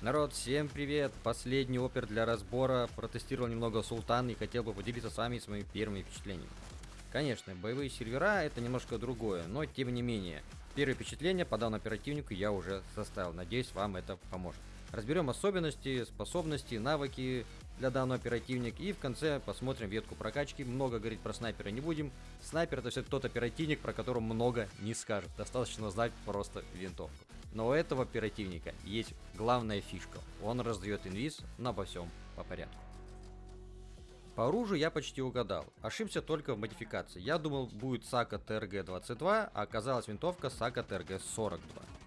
Народ, всем привет! Последний опер для разбора. Протестировал немного Султан и хотел бы поделиться с вами своими первыми впечатлениями. Конечно, боевые сервера это немножко другое, но тем не менее. Первые впечатления по данному оперативнику я уже составил. Надеюсь, вам это поможет. Разберем особенности, способности, навыки для данного оперативника и в конце посмотрим ветку прокачки. Много говорить про снайпера не будем. Снайпер это все тот оперативник, про которого много не скажет. Достаточно знать просто винтовку. Но у этого оперативника есть главная фишка. Он раздает инвиз, но обо всем по порядку. По оружию я почти угадал. Ошибся только в модификации. Я думал будет Сака ТРГ-22, а оказалась винтовка Сака ТРГ-42.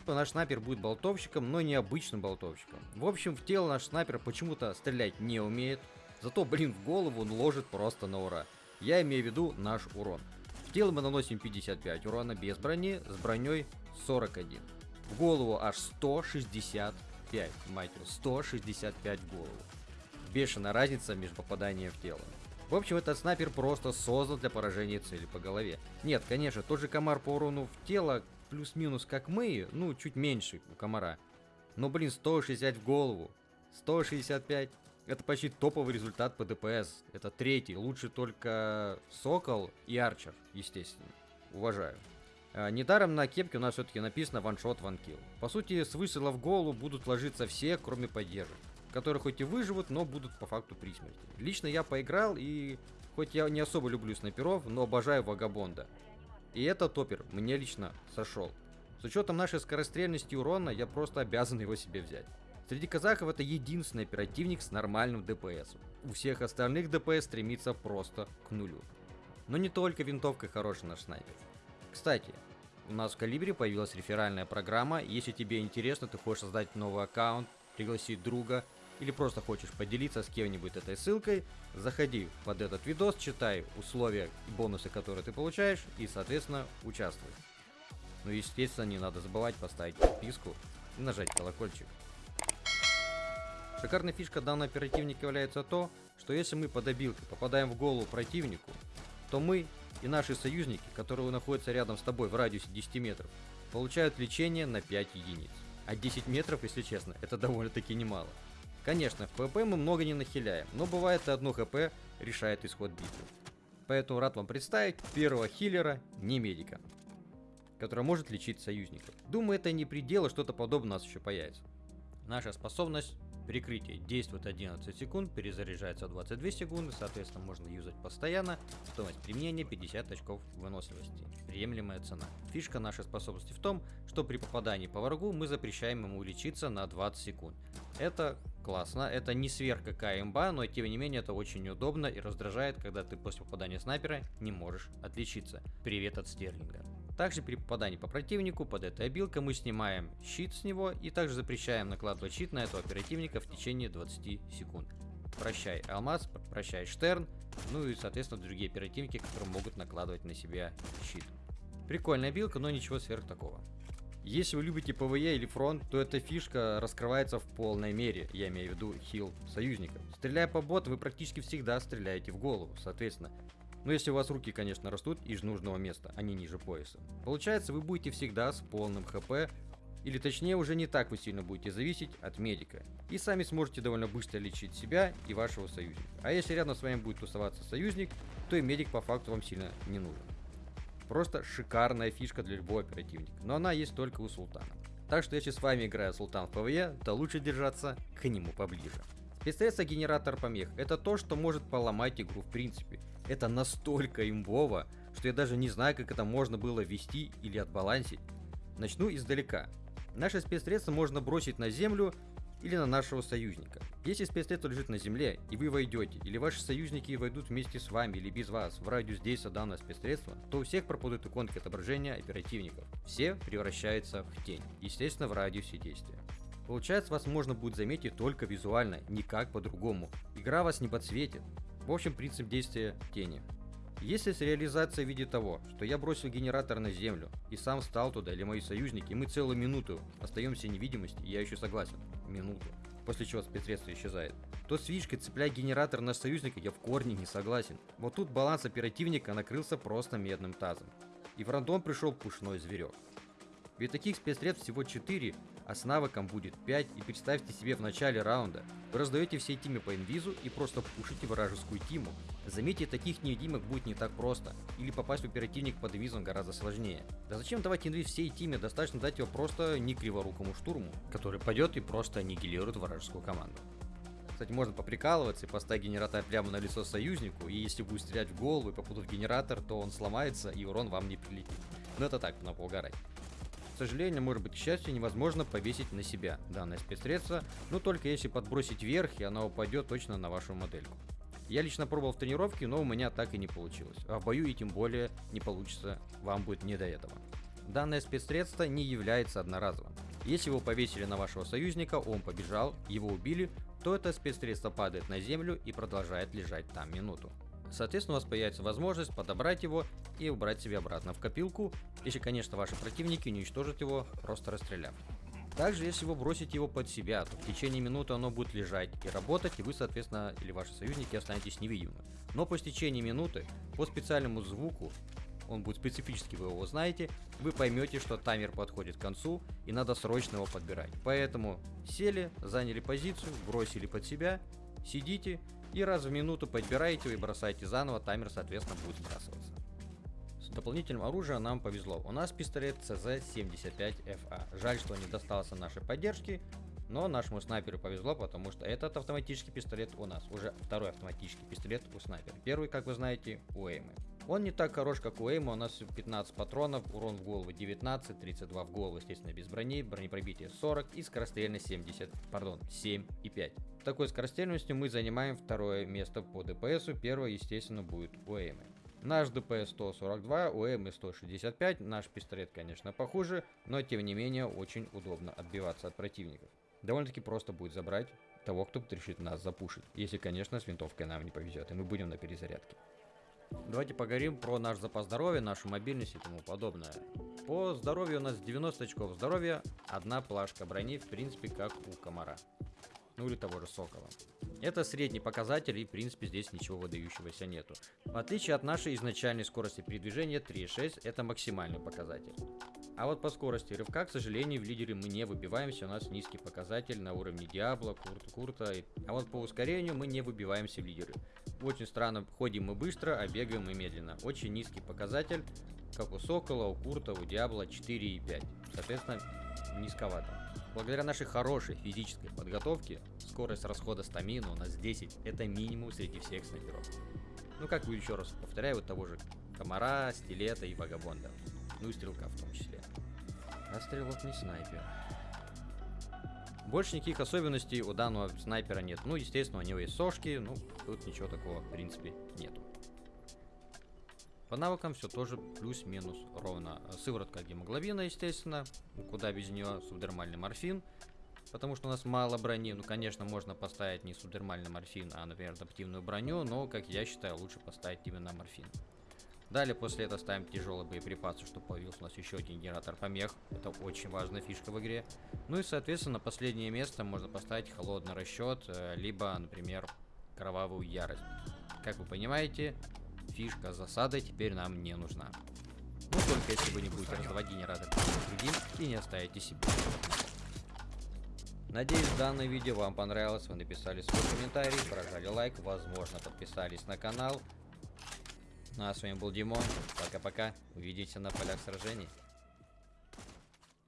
Наш снайпер будет болтовщиком, но не обычным болтовщиком. В общем, в тело наш снайпер почему-то стрелять не умеет. Зато, блин, в голову он ложит просто на ура. Я имею в виду наш урон. В тело мы наносим 55 урона без брони, с броней 41. В голову аж 165, мать его, 165 в голову бешеная разница между попаданием в тело. В общем, этот снайпер просто создан для поражения цели по голове. Нет, конечно, тот же комар по урону в тело плюс-минус как мы, ну, чуть меньше у комара. Но, блин, 160 в голову. 165. Это почти топовый результат по ДПС. Это третий. Лучше только Сокол и Арчер, естественно. Уважаю. А, недаром на кепке у нас все-таки написано ваншот ванкил. По сути, с выстрела в голову будут ложиться все, кроме поддержек которые хоть и выживут, но будут по факту при смерти. Лично я поиграл, и хоть я не особо люблю снайперов, но обожаю Вагабонда. И этот топер мне лично сошел. С учетом нашей скорострельности урона, я просто обязан его себе взять. Среди казахов это единственный оперативник с нормальным ДПС. У всех остальных ДПС стремится просто к нулю. Но не только винтовкой хороший наш снайпер. Кстати, у нас в Калибре появилась реферальная программа. Если тебе интересно, ты хочешь создать новый аккаунт, пригласить друга, или просто хочешь поделиться с кем-нибудь этой ссылкой, заходи под этот видос, читай условия и бонусы, которые ты получаешь, и, соответственно, участвуй. Ну и, естественно, не надо забывать поставить подписку и нажать колокольчик. Шикарная фишка данного оперативника является то, что если мы под абилкой попадаем в голову противнику, то мы и наши союзники, которые находятся рядом с тобой в радиусе 10 метров, получают лечение на 5 единиц. А 10 метров, если честно, это довольно-таки немало. Конечно, в ПВП мы много не нахиляем, но бывает и одно ХП решает исход битвы. Поэтому рад вам представить первого хиллера, не медика, который может лечить союзников. Думаю, это не предел, что-то подобное у нас еще появится. Наша способность Прикрытие действует 11 секунд, перезаряжается 22 секунды, соответственно можно юзать постоянно. Стоимость применения 50 очков выносливости. Приемлемая цена. Фишка нашей способности в том, что при попадании по врагу мы запрещаем ему лечиться на 20 секунд. Это классно, это не сверх какая имба, но тем не менее это очень удобно и раздражает, когда ты после попадания снайпера не можешь отличиться. Привет от Стерлинга. Также при попадании по противнику под этой обилкой мы снимаем щит с него и также запрещаем накладывать щит на этого оперативника в течение 20 секунд. Прощай Алмаз, прощай Штерн, ну и соответственно другие оперативники, которые могут накладывать на себя щит. Прикольная абилка, но ничего сверх такого. Если вы любите ПВЕ или фронт, то эта фишка раскрывается в полной мере, я имею в виду хил союзников. Стреляя по боту, вы практически всегда стреляете в голову, соответственно. Но если у вас руки, конечно, растут из нужного места, а не ниже пояса. Получается, вы будете всегда с полным хп, или точнее уже не так вы сильно будете зависеть от медика. И сами сможете довольно быстро лечить себя и вашего союзника. А если рядом с вами будет тусоваться союзник, то и медик по факту вам сильно не нужен. Просто шикарная фишка для любого оперативника, но она есть только у Султана. Так что если с вами играет Султан в ПВЕ, то лучше держаться к нему поближе. Спецсредство генератор помех – это то, что может поломать игру в принципе. Это настолько имбово, что я даже не знаю, как это можно было ввести или отбалансить. Начну издалека. Наше спецсредство можно бросить на землю или на нашего союзника. Если спецсредство лежит на земле, и вы войдете, или ваши союзники войдут вместе с вами или без вас в радиус действия данного спецсредства, то у всех пропадут иконки отображения оперативников. Все превращаются в тень, естественно в радиусе действия. Получается, вас можно будет заметить только визуально, никак по-другому. Игра вас не подсветит. В общем, принцип действия тени. Если с реализацией в виде того, что я бросил генератор на землю и сам встал туда или мои союзники, мы целую минуту остаемся невидимости, я еще согласен, минуту, после чего спецсредство исчезает, то с фишкой цеплять генератор на союзника я в корне не согласен. Вот тут баланс оперативника накрылся просто медным тазом. И в рандом пришел пушной зверек. Ведь таких спецсредств всего 4, а с навыком будет 5, и представьте себе в начале раунда, вы раздаете всей тиме по инвизу и просто пушите вражескую тиму. Заметьте, таких невидимок будет не так просто, или попасть в оперативник под инвизом гораздо сложнее. Да зачем давать инвиз всей тиме, достаточно дать его просто не криворукому штурму, который пойдет и просто аннигилирует вражескую команду. Кстати, можно поприкалываться и поставить генератор прямо на лицо союзнику, и если будет стрелять в голову и попадут в генератор, то он сломается и урон вам не прилетит. Но это так, на поугарать. Сожалению, может быть, к счастью, невозможно повесить на себя данное спецсредство, но только если подбросить вверх, и она упадет точно на вашу модельку. Я лично пробовал в тренировке, но у меня так и не получилось. А в бою и тем более не получится, вам будет не до этого. Данное спецсредство не является одноразовым. Если его повесили на вашего союзника, он побежал, его убили, то это спецсредство падает на землю и продолжает лежать там минуту. Соответственно, у вас появится возможность подобрать его и убрать себе обратно в копилку, если, конечно, ваши противники уничтожат его, просто расстреляв. Также, если вы бросите его под себя, то в течение минуты оно будет лежать и работать, и вы, соответственно, или ваши союзники останетесь невидимы. Но по истечении минуты, по специальному звуку, он будет специфический, вы его знаете, вы поймете, что таймер подходит к концу и надо срочно его подбирать. Поэтому сели, заняли позицию, бросили под себя, сидите и раз в минуту подбираете и бросаете заново, таймер соответственно будет сбрасываться. С дополнительным оружием нам повезло. У нас пистолет CZ75FA. Жаль, что не достался нашей поддержки, но нашему снайперу повезло, потому что этот автоматический пистолет у нас. Уже второй автоматический пистолет у снайпера. Первый, как вы знаете, у Эймы. Он не так хорош, как у Эйма, у нас 15 патронов, урон в голову 19, 32 в голову, естественно, без брони, бронепробитие 40 и скорострельность 70, пардон, 7 и 5. Такой скорострельностью мы занимаем второе место по ДПСу, первое, естественно, будет у Эймы. Наш ДПС 142, у Эймы 165, наш пистолет, конечно, похуже, но тем не менее очень удобно отбиваться от противников. Довольно-таки просто будет забрать того, кто решит нас запушить, если, конечно, с винтовкой нам не повезет, и мы будем на перезарядке. Давайте поговорим про наш запас здоровья, нашу мобильность и тому подобное. По здоровью у нас 90 очков здоровья, одна плашка брони, в принципе, как у комара. Ну или того же сокола. Это средний показатель и в принципе здесь ничего выдающегося нету. В отличие от нашей изначальной скорости передвижения 3.6 это максимальный показатель. А вот по скорости рывка, к сожалению, в лидере мы не выбиваемся, у нас низкий показатель на уровне Диабло, Курта, Курта. А вот по ускорению мы не выбиваемся в лидеры. Очень странно, ходим мы быстро, а бегаем мы медленно. Очень низкий показатель, как у Сокола, у Курта, у Диабло 4,5. Соответственно, низковато. Благодаря нашей хорошей физической подготовке, скорость расхода стамина у нас 10. Это минимум среди всех снайперов. Ну как вы еще раз повторяю, вот того же комара, стилета и вагабонда. Ну и стрелка в том числе. А стрелок не снайпер. Больше никаких особенностей у данного снайпера нет. Ну, естественно, у него есть сошки, ну, тут ничего такого, в принципе, нету. По навыкам все тоже плюс-минус ровно. Сыворотка гемоглобина, естественно, куда без нее субдермальный морфин, потому что у нас мало брони. Ну, конечно, можно поставить не субдермальный морфин, а, например, адаптивную броню, но, как я считаю, лучше поставить именно морфин. Далее после этого ставим тяжелые боеприпасы, чтобы появился у нас еще один генератор помех. Это очень важная фишка в игре. Ну и, соответственно, последнее место можно поставить холодный расчет, э, либо, например, кровавую ярость. Как вы понимаете, фишка засада теперь нам не нужна. Ну, только если вы не будете раздавать генератор другим и не оставите себе. Надеюсь, данное видео вам понравилось, вы написали свой комментарий, прожали лайк, возможно, подписались на канал. Ну а с вами был Димон. Пока-пока. Увидимся на полях сражений.